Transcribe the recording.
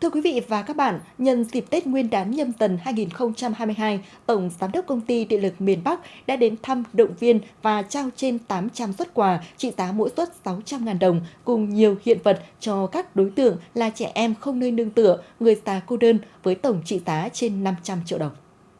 Thưa quý vị và các bạn, nhân dịp Tết Nguyên đán nhâm dần 2022, Tổng Giám đốc Công ty Điện lực miền Bắc đã đến thăm, động viên và trao trên 800 xuất quà trị giá mỗi suất 600.000 đồng cùng nhiều hiện vật cho các đối tượng là trẻ em không nơi nương tựa, người già cô đơn với tổng trị giá trên 500 triệu đồng.